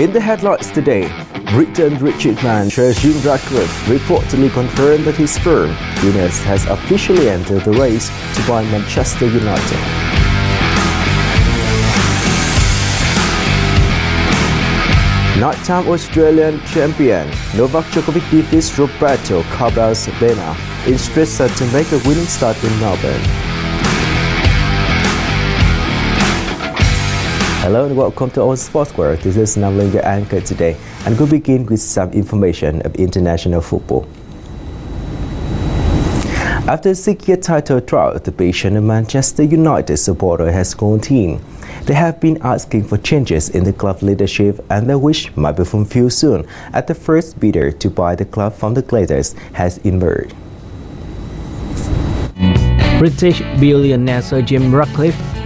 In the headlines today, Britain Richard Man Sir Jim Ratcliffe reportedly confirmed that his firm, INEOS, has officially entered the race to buy Manchester United. Nighttime Australian champion Novak Djokovic defeats Roberto Carballés Baena in set to make a winning start in Melbourne. Hello and welcome to our Sports World. This is Namling, your anchor today, and we'll begin with some information of international football. After a six-year title drought, the patient Manchester United supporter has gone team. They have been asking for changes in the club leadership and their wish might be fulfilled soon as the first bidder to buy the club from the Glazers has emerged. British billionaire Sir Jim Ratcliffe